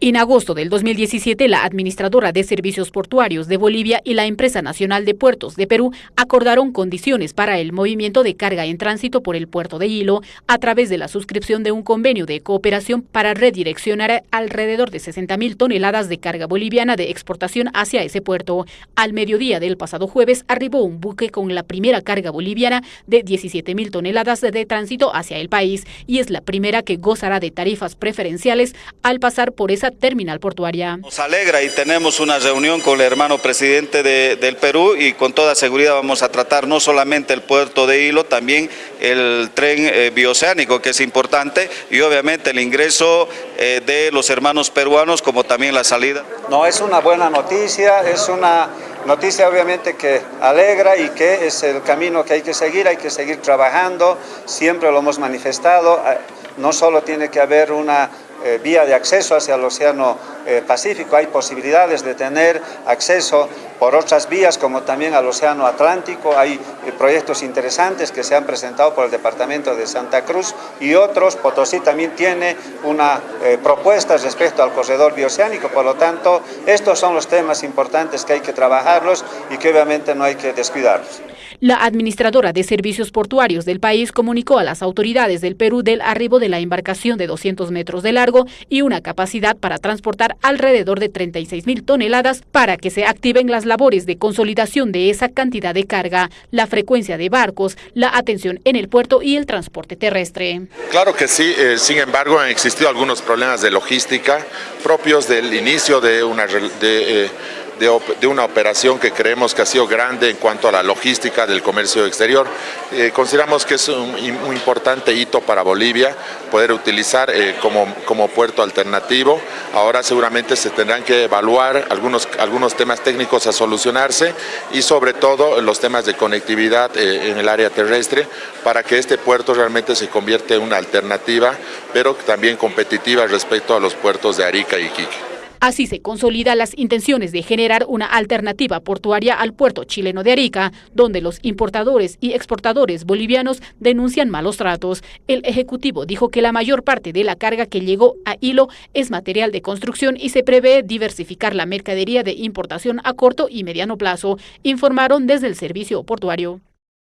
En agosto del 2017, la Administradora de Servicios Portuarios de Bolivia y la Empresa Nacional de Puertos de Perú acordaron condiciones para el movimiento de carga en tránsito por el puerto de Hilo a través de la suscripción de un convenio de cooperación para redireccionar alrededor de 60.000 toneladas de carga boliviana de exportación hacia ese puerto. Al mediodía del pasado jueves arribó un buque con la primera carga boliviana de 17.000 toneladas de tránsito hacia el país y es la primera que gozará de tarifas preferenciales al pasar por esa terminal portuaria. Nos alegra y tenemos una reunión con el hermano presidente del Perú y con toda seguridad vamos a tratar no solamente el puerto de Hilo, también el tren eh, bioceánico que es importante y obviamente el ingreso eh, de los hermanos peruanos como también la salida. No, es una buena noticia, es una noticia obviamente que alegra y que es el camino que hay que seguir, hay que seguir trabajando, siempre lo hemos manifestado, eh, no solo tiene que haber una eh, vía de acceso hacia el Océano eh, Pacífico, hay posibilidades de tener acceso por otras vías como también al Océano Atlántico, hay eh, proyectos interesantes que se han presentado por el Departamento de Santa Cruz y otros, Potosí también tiene una propuesta respecto al corredor bioceánico, por lo tanto estos son los temas importantes que hay que trabajarlos y que obviamente no hay que descuidarlos. La administradora de servicios portuarios del país comunicó a las autoridades del Perú del arribo de la embarcación de 200 metros de largo y una capacidad para transportar alrededor de 36 mil toneladas para que se activen las labores de consolidación de esa cantidad de carga, la frecuencia de barcos, la atención en el puerto y el transporte terrestre. Claro que sí, eh, sin embargo han existido algunos problemas de logística propios del inicio de una... Eh, de, una operación que creemos que ha sido grande en cuanto a la logística del comercio exterior. Eh, consideramos que es un, importante hito para Bolivia poder utilizar eh, como, como puerto alternativo. Ahora seguramente se tendrán que evaluar algunos, algunos temas técnicos a solucionarse y sobre todo los temas de conectividad eh, en el área terrestre para que este puerto realmente se convierta en una alternativa, pero también competitiva respecto a los puertos de Arica y Iquique. Así se consolida las intenciones de generar una alternativa portuaria al puerto chileno de Arica, donde los importadores y exportadores bolivianos denuncian malos tratos. El Ejecutivo dijo que la mayor parte de la carga que llegó a Hilo es material de construcción y se prevé diversificar la mercadería de importación a corto y mediano plazo, informaron desde el servicio portuario.